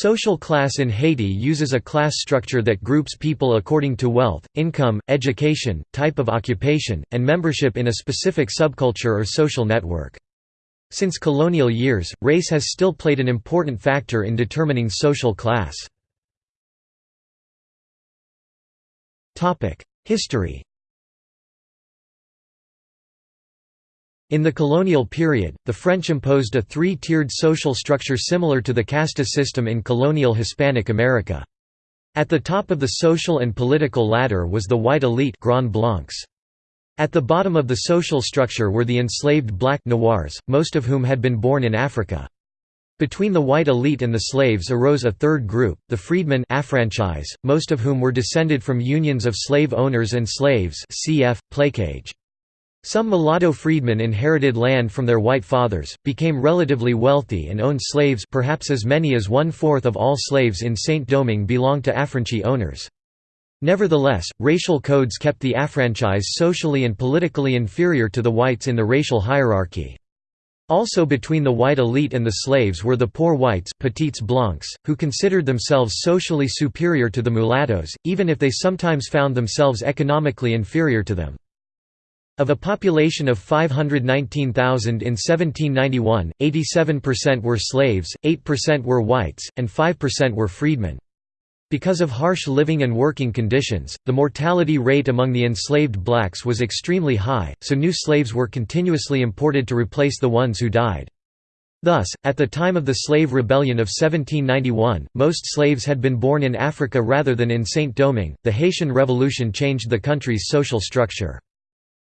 Social class in Haiti uses a class structure that groups people according to wealth, income, education, type of occupation, and membership in a specific subculture or social network. Since colonial years, race has still played an important factor in determining social class. History In the colonial period, the French imposed a three-tiered social structure similar to the casta system in colonial Hispanic America. At the top of the social and political ladder was the white elite Grand Blancs. At the bottom of the social structure were the enslaved black Noirs, most of whom had been born in Africa. Between the white elite and the slaves arose a third group, the freedmen affranchise, most of whom were descended from unions of slave owners and slaves cf. Placage. Some mulatto freedmen inherited land from their white fathers, became relatively wealthy and owned slaves perhaps as many as one-fourth of all slaves in Saint-Domingue belonged to affranchi owners. Nevertheless, racial codes kept the affranchise socially and politically inferior to the whites in the racial hierarchy. Also between the white elite and the slaves were the poor whites petites blancs, who considered themselves socially superior to the mulattoes, even if they sometimes found themselves economically inferior to them. Of a population of 519,000 in 1791, 87% were slaves, 8% were whites, and 5% were freedmen. Because of harsh living and working conditions, the mortality rate among the enslaved blacks was extremely high, so new slaves were continuously imported to replace the ones who died. Thus, at the time of the Slave Rebellion of 1791, most slaves had been born in Africa rather than in Saint-Domingue. The Haitian Revolution changed the country's social structure.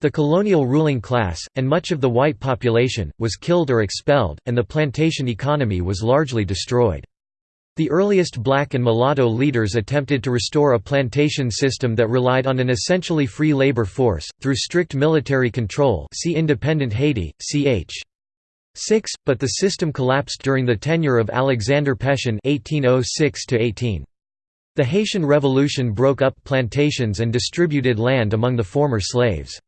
The colonial ruling class, and much of the white population, was killed or expelled, and the plantation economy was largely destroyed. The earliest black and mulatto leaders attempted to restore a plantation system that relied on an essentially free labor force, through strict military control see Independent Haiti, ch. 6, but the system collapsed during the tenure of Alexander Pétion 1806 -18. The Haitian Revolution broke up plantations and distributed land among the former slaves.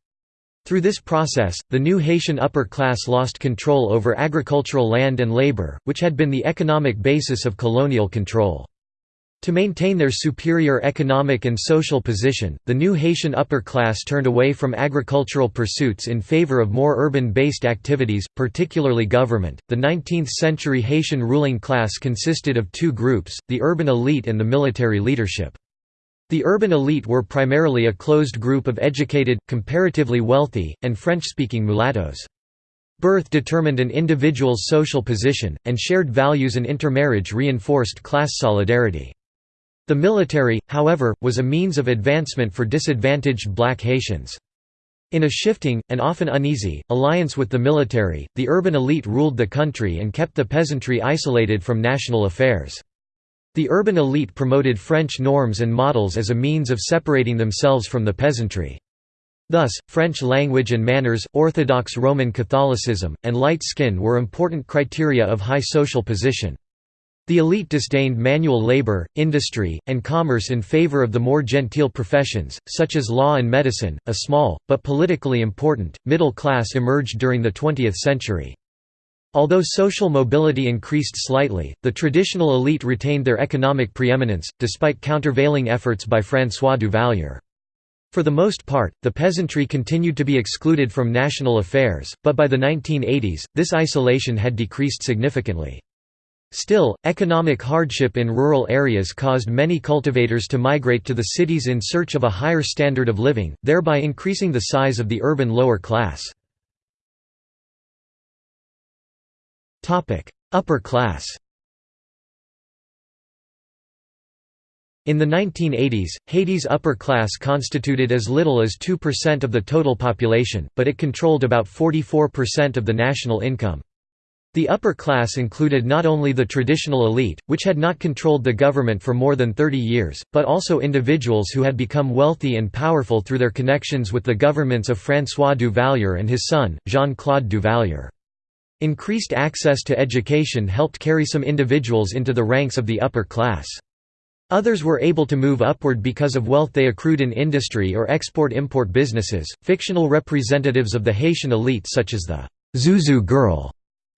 Through this process, the new Haitian upper class lost control over agricultural land and labor, which had been the economic basis of colonial control. To maintain their superior economic and social position, the new Haitian upper class turned away from agricultural pursuits in favor of more urban based activities, particularly government. The 19th century Haitian ruling class consisted of two groups the urban elite and the military leadership. The urban elite were primarily a closed group of educated, comparatively wealthy, and French-speaking mulattoes. Birth determined an individual's social position, and shared values and intermarriage reinforced class solidarity. The military, however, was a means of advancement for disadvantaged black Haitians. In a shifting, and often uneasy, alliance with the military, the urban elite ruled the country and kept the peasantry isolated from national affairs. The urban elite promoted French norms and models as a means of separating themselves from the peasantry. Thus, French language and manners, Orthodox Roman Catholicism, and light skin were important criteria of high social position. The elite disdained manual labor, industry, and commerce in favor of the more genteel professions, such as law and medicine. A small, but politically important, middle class emerged during the 20th century. Although social mobility increased slightly, the traditional elite retained their economic preeminence, despite countervailing efforts by François Duvalier. For the most part, the peasantry continued to be excluded from national affairs, but by the 1980s, this isolation had decreased significantly. Still, economic hardship in rural areas caused many cultivators to migrate to the cities in search of a higher standard of living, thereby increasing the size of the urban lower class. Upper class In the 1980s, Haiti's upper class constituted as little as 2% of the total population, but it controlled about 44% of the national income. The upper class included not only the traditional elite, which had not controlled the government for more than 30 years, but also individuals who had become wealthy and powerful through their connections with the governments of François Duvalier and his son, Jean-Claude Duvalier. Increased access to education helped carry some individuals into the ranks of the upper class. Others were able to move upward because of wealth they accrued in industry or export import businesses. Fictional representatives of the Haitian elite, such as the Zuzu girl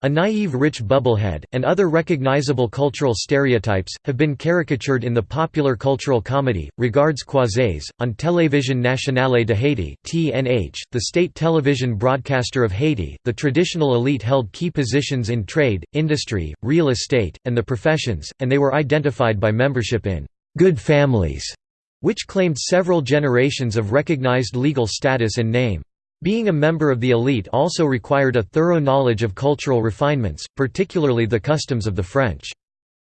A naive rich bubblehead, and other recognizable cultural stereotypes, have been caricatured in the popular cultural comedy, Regards Croisés, on Télévision Nationale de Haiti the state television broadcaster of Haiti. The traditional elite held key positions in trade, industry, real estate, and the professions, and they were identified by membership in «good families», which claimed several generations of recognized legal status and name. Being a member of the elite also required a thorough knowledge of cultural refinements, particularly the customs of the French.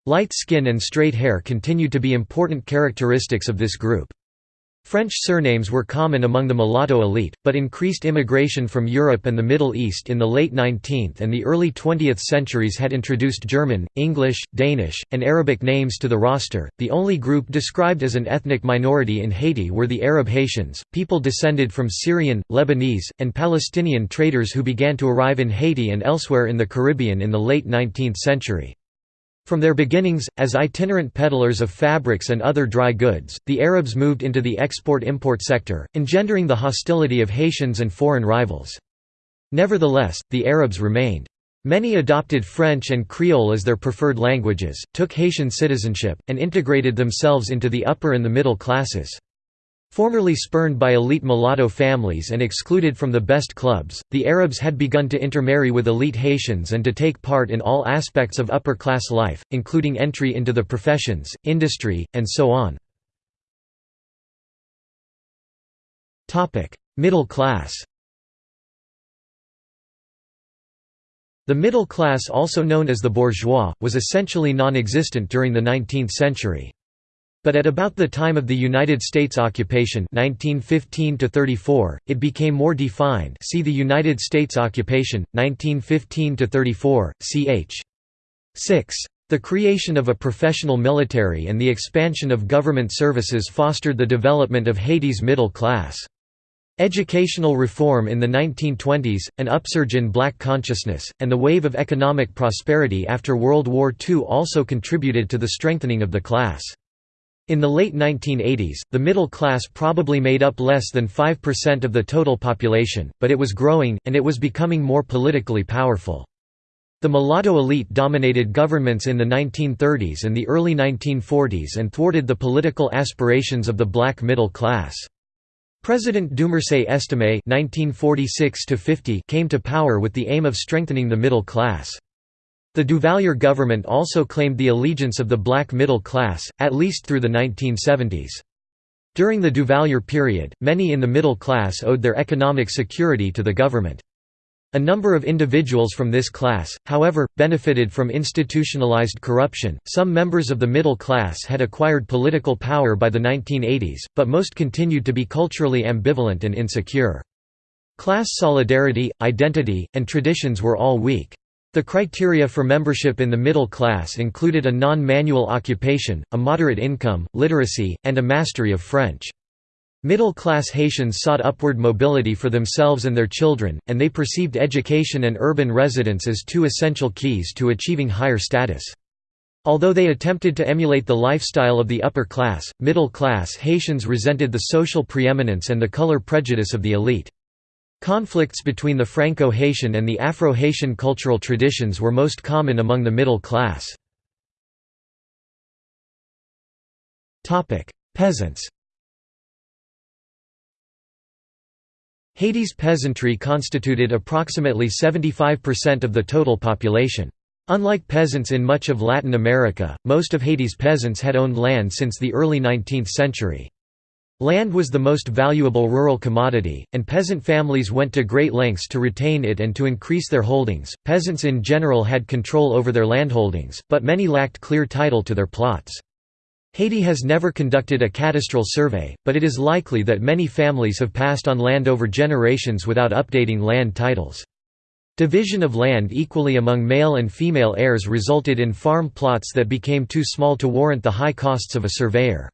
Light skin and straight hair continued to be important characteristics of this group. French surnames were common among the mulatto elite, but increased immigration from Europe and the Middle East in the late 19th and the early 20th centuries had introduced German, English, Danish, and Arabic names to the roster. The only group described as an ethnic minority in Haiti were the Arab Haitians, people descended from Syrian, Lebanese, and Palestinian traders who began to arrive in Haiti and elsewhere in the Caribbean in the late 19th century. From their beginnings, as itinerant peddlers of fabrics and other dry goods, the Arabs moved into the export-import sector, engendering the hostility of Haitians and foreign rivals. Nevertheless, the Arabs remained. Many adopted French and Creole as their preferred languages, took Haitian citizenship, and integrated themselves into the upper and the middle classes. Formerly spurned by elite mulatto families and excluded from the best clubs, the Arabs had begun to intermarry with elite Haitians and to take part in all aspects of upper-class life, including entry into the professions, industry, and so on. Middle class The middle class also known as the bourgeois, was essentially non-existent during the 19th century. But at about the time of the United States occupation 1915 34 it became more defined see the United States occupation, 1915–34, ch. 6. The creation of a professional military and the expansion of government services fostered the development of Haiti's middle class. Educational reform in the 1920s, an upsurge in black consciousness, and the wave of economic prosperity after World War II also contributed to the strengthening of the class. In the late 1980s, the middle class probably made up less than 5% of the total population, but it was growing, and it was becoming more politically powerful. The mulatto elite dominated governments in the 1930s and the early 1940s and thwarted the political aspirations of the black middle class. President Dumarsais Estime came to power with the aim of strengthening the middle class. The Duvalier government also claimed the allegiance of the black middle class, at least through the 1970s. During the Duvalier period, many in the middle class owed their economic security to the government. A number of individuals from this class, however, benefited from institutionalized corruption. Some members of the middle class had acquired political power by the 1980s, but most continued to be culturally ambivalent and insecure. Class solidarity, identity, and traditions were all weak. The criteria for membership in the middle class included a non-manual occupation, a moderate income, literacy, and a mastery of French. Middle-class Haitians sought upward mobility for themselves and their children, and they perceived education and urban residence as two essential keys to achieving higher status. Although they attempted to emulate the lifestyle of the upper class, middle-class Haitians resented the social preeminence and the color prejudice of the elite. Conflicts between the Franco-Haitian and the Afro-Haitian cultural traditions were most common among the middle class. Peasants Haiti's peasantry constituted approximately 75% of the total population. Unlike peasants in much of Latin America, most of Haiti's peasants had owned land since the early 19th century. Land was the most valuable rural commodity, and peasant families went to great lengths to retain it and to increase their holdings. Peasants in general had control over their landholdings, but many lacked clear title to their plots. Haiti has never conducted a cadastral survey, but it is likely that many families have passed on land over generations without updating land titles. Division of land equally among male and female heirs resulted in farm plots that became too small to warrant the high costs of a surveyor.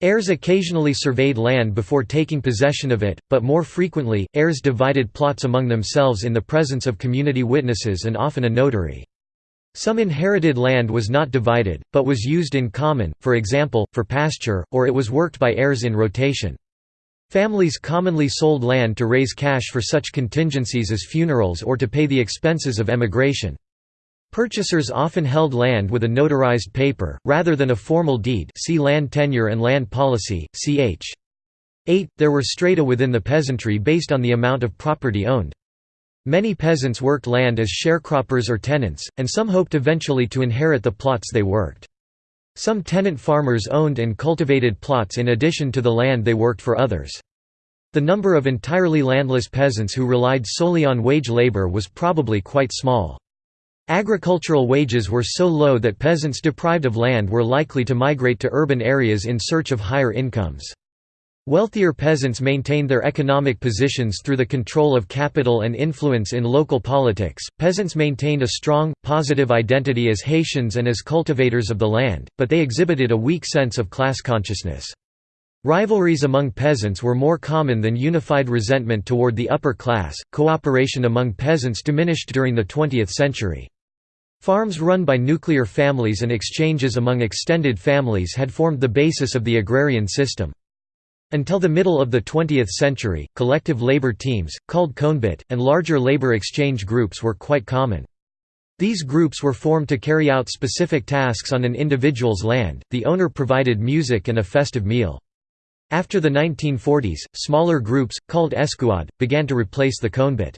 Heirs occasionally surveyed land before taking possession of it, but more frequently, heirs divided plots among themselves in the presence of community witnesses and often a notary. Some inherited land was not divided, but was used in common, for example, for pasture, or it was worked by heirs in rotation. Families commonly sold land to raise cash for such contingencies as funerals or to pay the expenses of emigration. Purchasers often held land with a notarized paper, rather than a formal deed see Land Tenure and Land Policy, ch. 8. There were strata within the peasantry based on the amount of property owned. Many peasants worked land as sharecroppers or tenants, and some hoped eventually to inherit the plots they worked. Some tenant farmers owned and cultivated plots in addition to the land they worked for others. The number of entirely landless peasants who relied solely on wage labor was probably quite small. Agricultural wages were so low that peasants deprived of land were likely to migrate to urban areas in search of higher incomes. Wealthier peasants maintained their economic positions through the control of capital and influence in local politics. Peasants maintained a strong, positive identity as Haitians and as cultivators of the land, but they exhibited a weak sense of class consciousness. Rivalries among peasants were more common than unified resentment toward the upper class. Cooperation among peasants diminished during the 20th century. Farms run by nuclear families and exchanges among extended families had formed the basis of the agrarian system. Until the middle of the 20th century, collective labor teams, called konbit, and larger labor exchange groups were quite common. These groups were formed to carry out specific tasks on an individual's land, the owner provided music and a festive meal. After the 1940s, smaller groups, called escouade, began to replace the konbit.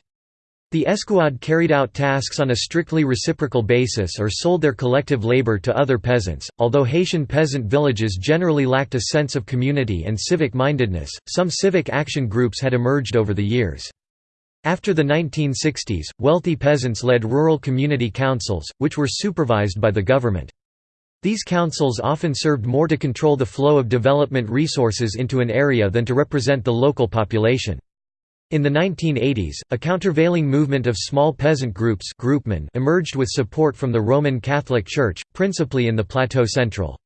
The escouade carried out tasks on a strictly reciprocal basis or sold their collective labor to other peasants. Although Haitian peasant villages generally lacked a sense of community and civic mindedness, some civic action groups had emerged over the years. After the 1960s, wealthy peasants led rural community councils, which were supervised by the government. These councils often served more to control the flow of development resources into an area than to represent the local population. In the 1980s, a countervailing movement of small peasant groups emerged with support from the Roman Catholic Church, principally in the Plateau Central.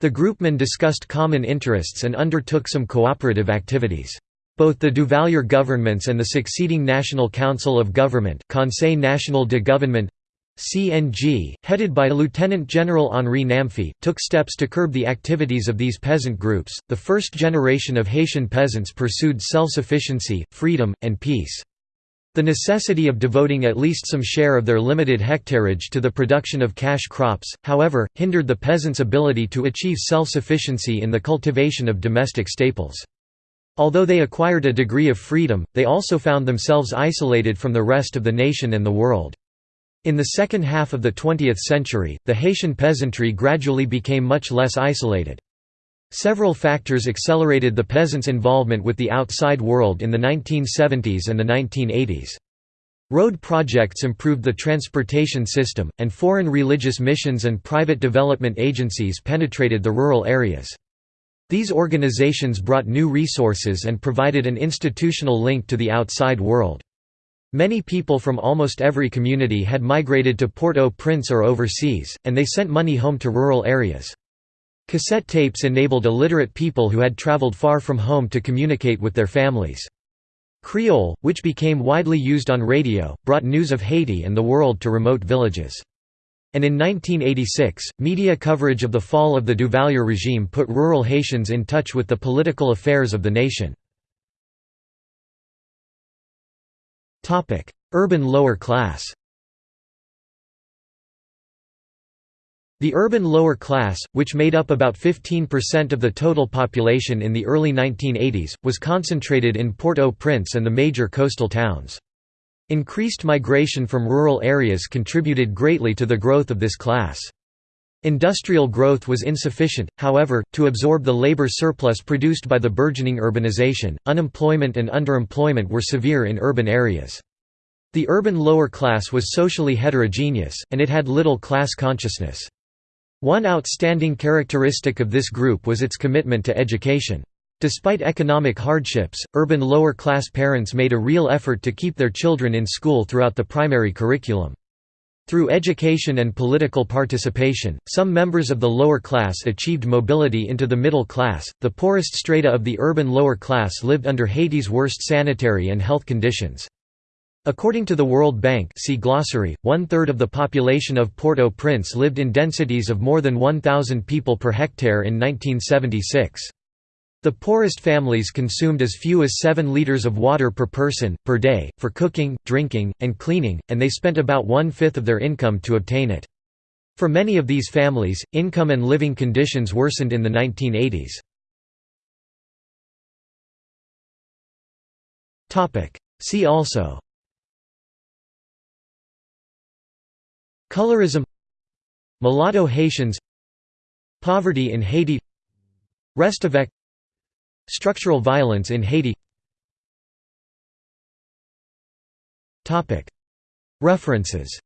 The groupements discussed common interests and undertook some cooperative activities. Both the Duvalier governments and the succeeding National Council of Government Conseil National de Gouvernement CNG, headed by Lieutenant General Henri Namphy, took steps to curb the activities of these peasant groups. The first generation of Haitian peasants pursued self sufficiency, freedom, and peace. The necessity of devoting at least some share of their limited hectareage to the production of cash crops, however, hindered the peasants' ability to achieve self sufficiency in the cultivation of domestic staples. Although they acquired a degree of freedom, they also found themselves isolated from the rest of the nation and the world. In the second half of the 20th century, the Haitian peasantry gradually became much less isolated. Several factors accelerated the peasants' involvement with the outside world in the 1970s and the 1980s. Road projects improved the transportation system, and foreign religious missions and private development agencies penetrated the rural areas. These organizations brought new resources and provided an institutional link to the outside world. Many people from almost every community had migrated to Port-au-Prince or overseas, and they sent money home to rural areas. Cassette tapes enabled illiterate people who had traveled far from home to communicate with their families. Creole, which became widely used on radio, brought news of Haiti and the world to remote villages. And in 1986, media coverage of the fall of the Duvalier regime put rural Haitians in touch with the political affairs of the nation. Urban lower class The urban lower class, which made up about 15% of the total population in the early 1980s, was concentrated in Port-au-Prince and the major coastal towns. Increased migration from rural areas contributed greatly to the growth of this class. Industrial growth was insufficient, however, to absorb the labor surplus produced by the burgeoning urbanization. Unemployment and underemployment were severe in urban areas. The urban lower class was socially heterogeneous, and it had little class consciousness. One outstanding characteristic of this group was its commitment to education. Despite economic hardships, urban lower-class parents made a real effort to keep their children in school throughout the primary curriculum. Through education and political participation, some members of the lower class achieved mobility into the middle class. The poorest strata of the urban lower class lived under Haiti's worst sanitary and health conditions. According to the World Bank see glossary, one-third of the population of Port-au-Prince lived in densities of more than 1,000 people per hectare in 1976. The poorest families consumed as few as 7 liters of water per person, per day, for cooking, drinking, and cleaning, and they spent about one-fifth of their income to obtain it. For many of these families, income and living conditions worsened in the 1980s. See also Colorism Mulatto Haitians Poverty in Haiti Restavek Structural violence in Haiti. References